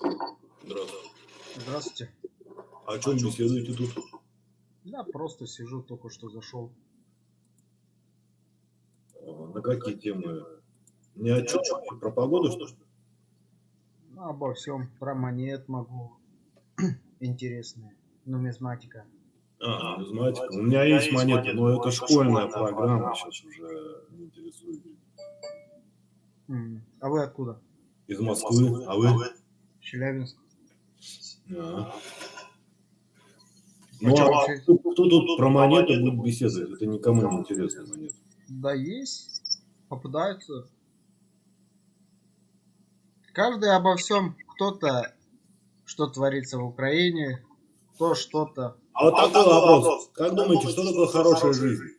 Здравствуйте. Здравствуйте. О чем беседуете тут? Да, просто сижу, только что зашел. А, На какие темы? Ни о чем? Про погоду, что ли? Ну, обо всем. Про монет могу. Интересные. Нумизматика. А, нумизматика. У меня есть монеты, но это школьная программа, сейчас уже не интересует. А вы откуда? Из Москвы, а вы? Челябинск. А. Ну, а кто, кто тут про монеты будет беседовать? Это никому не интересно монеты. Да есть. Попадаются. Каждый обо всем. Кто-то, что творится в Украине, кто что-то. А вот такой вопрос. Как думаете, что такое хорошая жизнь?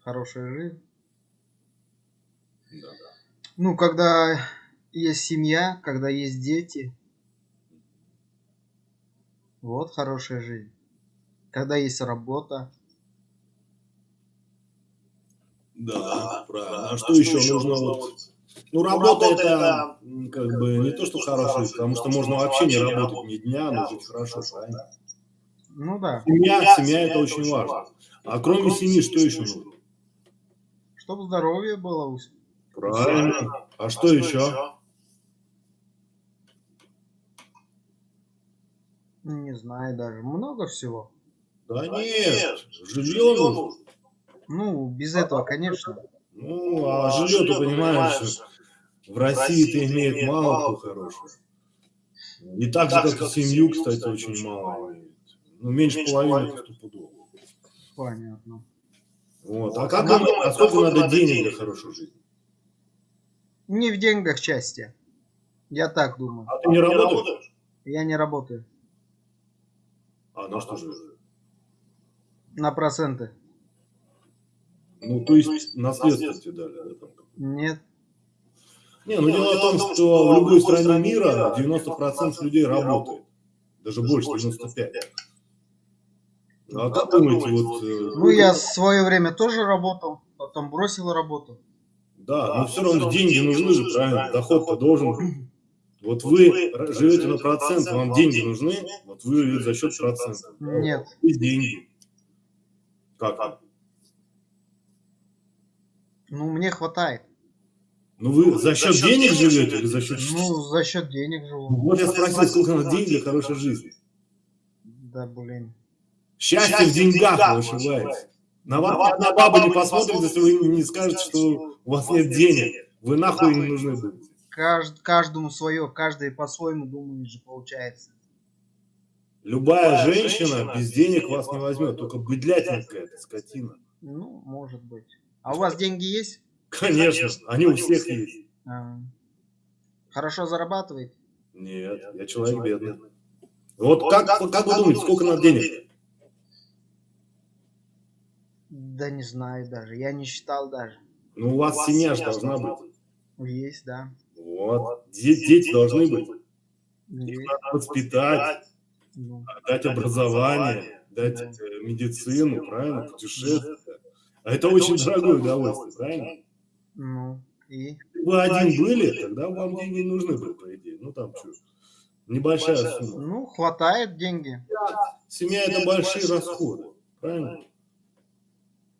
Хорошая жизнь. Да. Ну, когда есть семья, когда есть дети. Вот хорошая жизнь. Когда есть работа. Да, правильно. А что еще нужно? Вот, ну, работа это м, как бы не то, что хорошая, потому что можно вообще не работать ни дня, но жить хорошо, правильно? Ну да. Семья, семья это очень важно. А кроме семьи, что еще нужно? Чтобы здоровье было. у Правильно. А что еще? Не знаю даже. Много всего. Да нет, жилье нужно. Ну, без этого, конечно. Ну, а жилье, ты понимаешь, в России это имеет мало кто хорошего. И так же, как и семью, кстати, очень мало. Ну, меньше половины стопудово. Понятно. Вот. А как вам- а сколько надо денег для хорошей жизни? Не в деньгах счастье. Я так думаю. А ты не работаешь? Я не работаю. А на что же? На проценты. Ну, то есть наследство тебе дали, да? Нет. Не, ну дело в том, что в любой стране мира 90% людей работает. Даже больше, 95%. А как думаете, вот... э, Ну, я в свое время тоже работал. Потом бросил работу. Да, но все равно деньги нужны же, правильно? Доход-то должен быть. Вот вы живете на процент, вам деньги нужны, вот вы живете за счет процентов. Нет. Есть деньги. Как? Ну, мне хватает. Ну вы за счет денег живете или за счет... Ну, за счет денег живу. Вот я спросил, сколько надо денег для хорошей жизни. Да, блин. Счастье в деньгах, вы ошибаетесь. На вас баба не посмотрит, если вы не скажете, что у вас нет денег. Вы нахуй не нужны будете. Кажд- каждому свое, каждый по-своему думает же получается. Любая женщина без денег вас не возьмет, только быдлятина какая-то, скотина. Ну, может быть. А у вас деньги есть? Конечно, они у всех есть. А. Хорошо зарабатываете? Нет, я человек бедный. Вот как, как вы думаете, сколько надо денег? Да не знаю даже. Я не считал даже. Ну, у вас семья же должна быть. Есть, да. Вот. Де- Дети должны быть. Их надо воспитать, Ну, дать образование, дать э, медицину, правильно, путешествие. А это очень дорогое удовольствие, правильно? ну, и? Если бы вы один были, тогда вам деньги не нужны были, по идее. Ну, там что, небольшая сумма. Ну, хватает деньги. Семья – это большие расходы, правильно?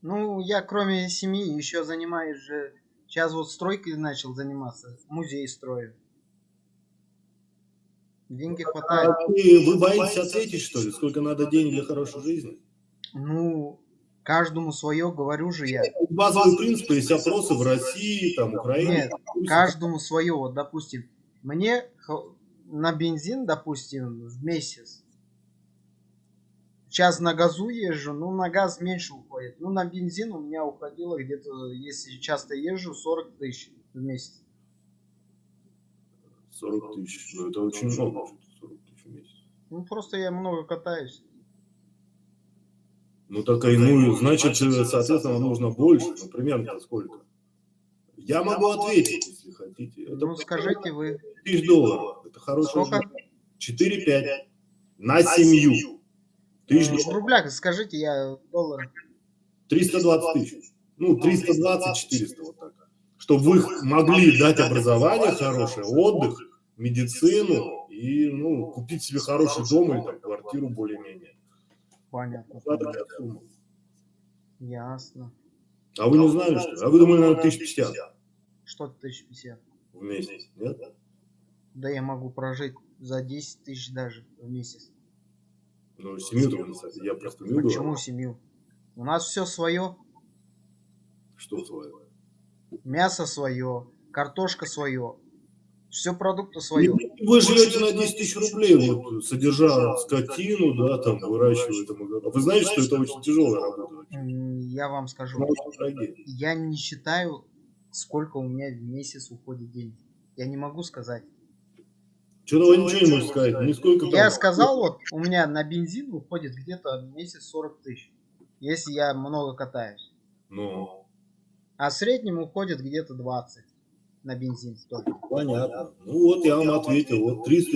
Ну, я кроме семьи еще занимаюсь же... Сейчас вот стройкой начал заниматься. Музей строю. Деньги хватает. А вы, вы боитесь ответить, что ли, сколько надо денег для хорошей жизни? Ну, каждому свое, говорю же я. Базовые принципы есть опросы в России, там, Украине. Нет, каждому свое. Вот, допустим, мне на бензин, допустим, в месяц. Сейчас на газу езжу, ну на газ меньше уходит. Ну на бензин у меня уходило где-то, если часто езжу, 40 тысяч в месяц. 40 тысяч, ну это очень много, 40 тысяч в месяц. Ну просто я много катаюсь. Ну так и, ну, значит, э, соответственно, вам нужно больше, ну, примерно сколько? Я могу ответить, если хотите. Это Ну скажите вы, тысяч долларов, это хорошая сколько? жизнь. 4-5 на семью. Тысяч Э, В рублях скажите, я доллар. 320 тысяч. Ну, 320-400, вот так. чтобы вы могли дать образование хорошее, отдых, медицину и ну, купить себе хороший дом или там, квартиру более-менее. Понятно. Ясно. А вы не знали, что ли? А вы думали, наверное, 1050 Что 1050? в месяц, нет? Да я могу прожить за 10 тысяч даже в месяц. Ну, семью-то знаете. Я просто не Почему говорю. семью? У нас все свое. Что свое? Мясо свое, картошка свое. Все продукты свое. Вы живете на 10 тысяч рублей, вот, содержа скотину, да, там, выращивая там, огород. Вы знаете, что это очень тяжелая работа? Я вам скажу. Я не считаю, сколько у меня в месяц уходит денег. Я не могу сказать. Что-то вы ничего не можете сказать, нисколько там. Я сказал, вот, у меня на бензин уходит где-то в месяц 40 тысяч. Если я много катаюсь. Ну, А в среднем уходит где-то 20 на бензин только. понятно. Ну вот я вам ответил, вот 300-400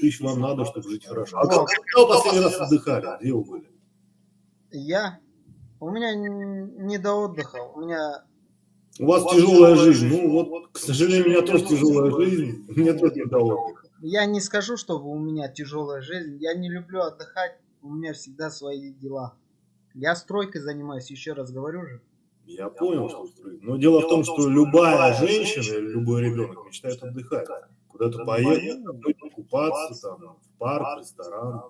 тысяч вам надо, чтобы жить хорошо. А Вот. когда вы последний раз отдыхали? Где вы были? Я... У меня не до отдыха. У меня... У вас тяжелая жизнь. Ну вот, к сожалению, у меня тоже тяжелая жизнь. Мне тоже не до отдыха. Я не скажу, чтобы у меня тяжелая жизнь. Я не люблю отдыхать. У меня всегда свои дела. Я стройкой занимаюсь, еще раз говорю же. Я понял, что устроить. Но дело в том, что любая женщина или любой ребенок мечтает отдыхать. Куда-то поехать, купаться, там, в парк, в ресторан.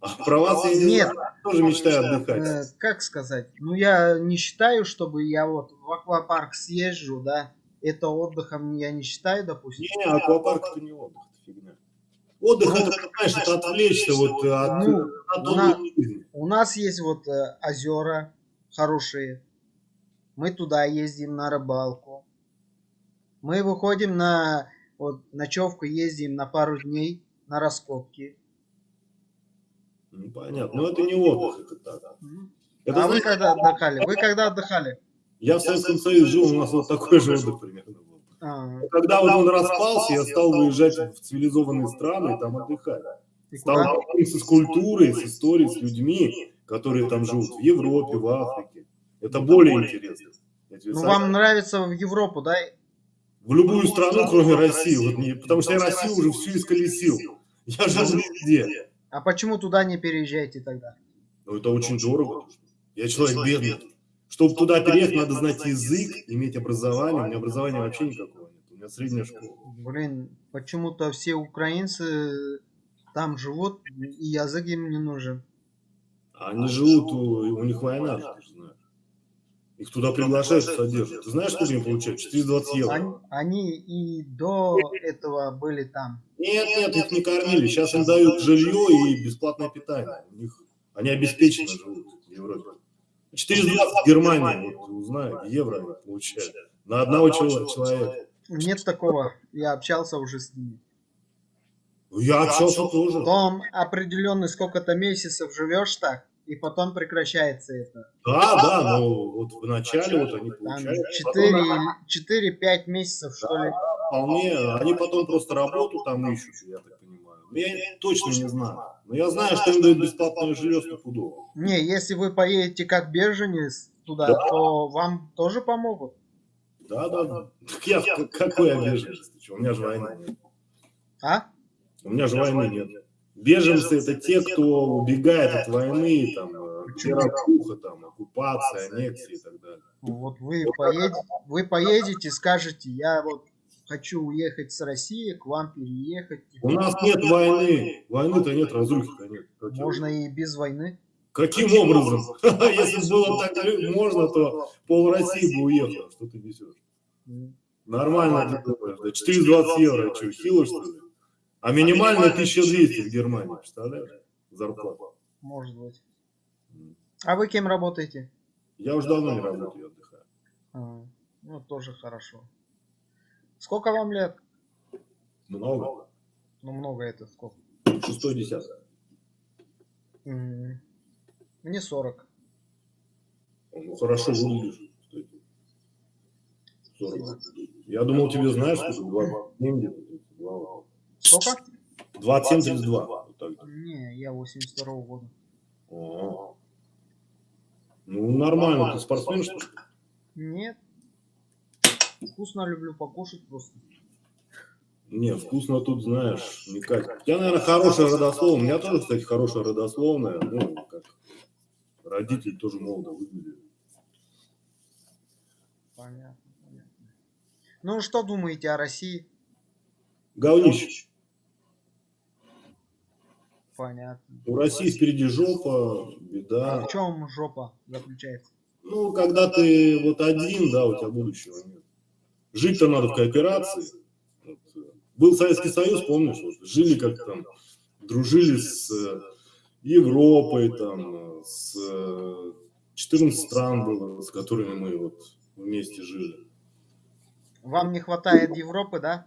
А про вас я не Нет. знаю, тоже мечтаю Э, отдыхать. как сказать? Ну, я не считаю, чтобы я вот в аквапарк съезжу, да. Это отдыхом я не считаю, допустим. Не, аквапарк это не отдых, фигня. Отдых это, знаешь, это отвлечься вот от, Ну, от на- отдыха жизни. У нас есть вот э, озера хорошие. Мы туда ездим на рыбалку. Мы выходим на вот ночевку, ездим на пару дней на раскопки. Ну, понятно, но это не отдых, это так. Мгм. Это, а вы знаете, когда отдыхали? Вы когда отдыхали? я в Советском Союзе жил, у нас вот такой же отдых примерно. А, Когда вот он распался, я стал выезжать в цивилизованные страны и там отдыхать. и Стал с культурой, с историей, с людьми, которые там живут в Европе, в Африке. Это более интересно. Ну, вам нравится в Европу, да? В любую страну, кроме России. Вот не- потому что я Россию уже всю исколесил. Я жил везде. А почему туда не переезжаете тогда? Но это очень дорого. Я человек бедный. Чтобы туда переехать, надо знать язык, иметь образование. У меня образования вообще никакого нет. У меня средняя школа. Блин, почему-то все украинцы там живут, и язык им не нужен. А Они живут, у, у них война, ты же знаешь. Их туда приглашают, содержат. Ты знаешь, сколько они получают? 420 Они, евро. они и до этого были там. Нет, нет, их не кормили. Сейчас им дают жилье и бесплатное питание. У них, они обеспеченно живут в Европе. 420 в Германии, вот узнай, евро получают. На одного чело- человека. Нет такого. Я общался уже с ними. Ну, Я общался тоже. Потом определенный сколько-то месяцев живешь так, и потом прекращается это. Да, да, но вот в начале вот они получают. потом 4-5 месяцев, что ли. Вполне, они потом просто работу там ищут, я так Я точно не знаю. Но я знаю, что им дают бесплатное жилье стопудово. Не, если вы поедете как беженец туда, Да. то вам тоже помогут. Да, да, да. Так я в какой я беженец? Ты У меня же войны нет. А? У меня же войны нет. Беженцы это те, кто убегает от войны, там, э, где разруха, там, оккупация, аннексия и так далее. Ну, Вот вы поедете, вы поедете, скажете, я вот хочу уехать с России, к вам переехать. У нас нет войны. Войны-то нет, разрухи-то нет. Каким- Можно и без войны. Каким образом? Если было так можно, то пол России бы уехала. Что ты несешь? Нормально ты думаешь, да? 420 евро, что, хило, что ли? А минимальная 1200 в Германии, представляешь? Зарплата. Может быть. А вы кем работаете? Я уже давно не работаю, я отдыхаю. А, ну, тоже хорошо. Сколько вам лет? Много. Ну, много это сколько? Шестой десяток. Мне 40. Ну, хорошо выглядишь. кстати. 40. Я думал, тебе знаешь, что 27 где-то. 32. Сколько? 27-32. Вот так. Не, я 82 года. О. Ну, нормально. Ты спортсмен, что ли? Нет. Вкусно люблю покушать просто. Не, вкусно тут, знаешь, катит. У тебя, наверное, хорошая родословная. У меня тоже, кстати, хорошая родословная. Ну, как родители тоже молодо выглядели. Понятно, понятно. Ну, что думаете о России? Говнище. Понятно. У России впереди жопа, А беда. в чем жопа заключается? Ну, когда ты вот один, да, у тебя будущего нет. Жить-то надо в кооперации. Вот, э, Был Советский Союз, помнишь, вот, жили как там, дружили с э, Европой, там, э, с э, 14 стран было, с которыми мы вот вместе жили. Вам не хватает Европы, да?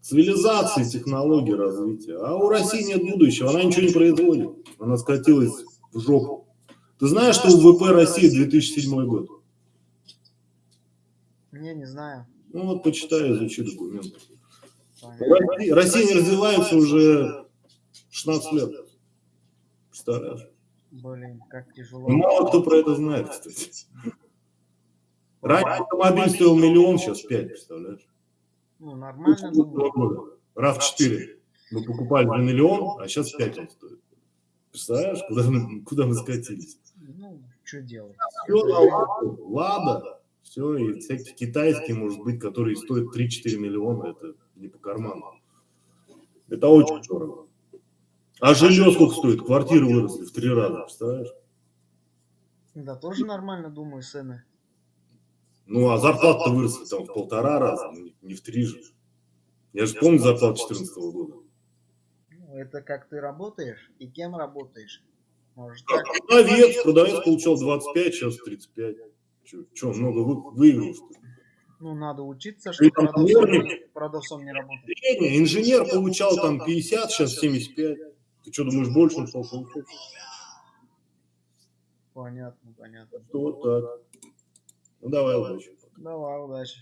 Цивилизации, технологии, развития. А у России нет будущего, она ничего не производит. Она скатилась в жопу. Ты знаешь, что ВВП России 2007 год? Не, не знаю. Ну вот почитай, изучи документы. Россия, Россия не развивается уже 16 лет. Представляешь? Блин, как тяжело. Ну, Мало кто про это знает, кстати. Раньше автомобиль стоил миллион, сейчас 5, представляешь? Ну, нормально думаю. Раз 4. Мы покупали за миллион, а сейчас 5 он стоит. Представляешь, куда мы, куда мы скатились? Ну, что делать? Все на ладу, лада, все, и всякие китайские, может быть, которые стоят 3-4 миллиона, это не по карману. Это очень дорого. А жилье сколько стоит? Квартиры выросли в три раза, представляешь? Да, тоже нормально думаю, цены. Ну, а зарплата выросла там в полтора раза, ну, не в три же. Я же помню зарплату 2014 года. Ну, это как ты работаешь и кем работаешь. Может так. Продавец, продавец получал 25, сейчас 35. Че, много вы, выиграл, что ли? Ну, надо учиться, чтобы продавцом, продавцом не работать. Средний, инженер получал там 50, сейчас 75. Ты что, думаешь, больше он стал получать? Понятно, понятно. Что вот так. Ну, давай удачи. Давай, удачи.